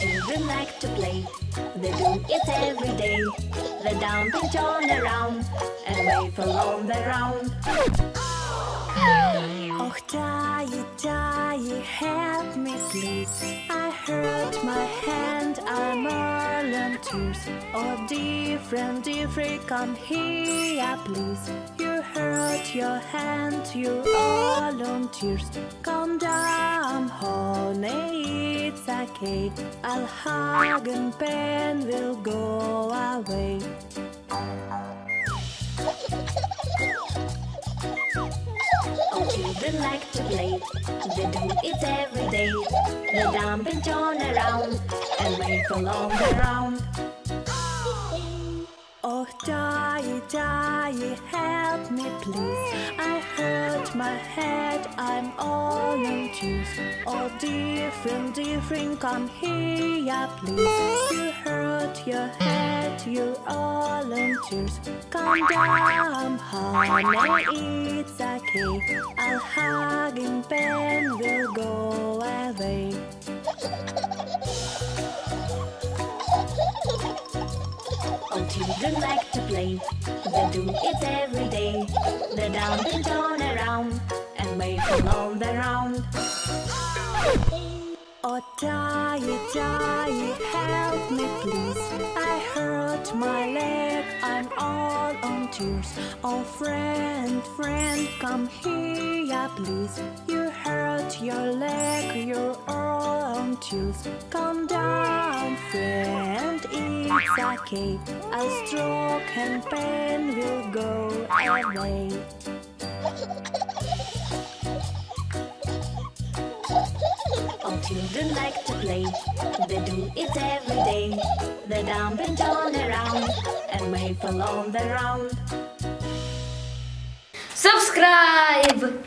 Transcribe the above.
children like to play. They do it every day. They dump and turn around and wave along the round. Oh, Daddy, Daddy, help me please. I hurt my hand, I'm all on tears. Oh, different, different, come here, please. You hurt your hand, you all on tears. Come down, honey, it's. I'll hug and pain will go away. Oh, children like to play. They do it every day. They dump and turn around and wave along the round. Oh, Daddy, Daddy, help me please. I hurt my head, I'm all on tears. Oh, different, different, come here, please. You hurt your head, you're all in tears. Come down, honey, it's okay. I'll hug and pain will go away. Oh, children like to play. They do it every day. They dump and turn Oh, Daddy, Daddy, help me please. I hurt my leg, I'm all on tears. Oh, friend, friend, come here, please. You hurt your leg, you're all on tears. Calm down, friend, it's okay. A stroke and pain will go away. children like to play. They do it every day. They dump and turn around and wave along the round. Subscribe!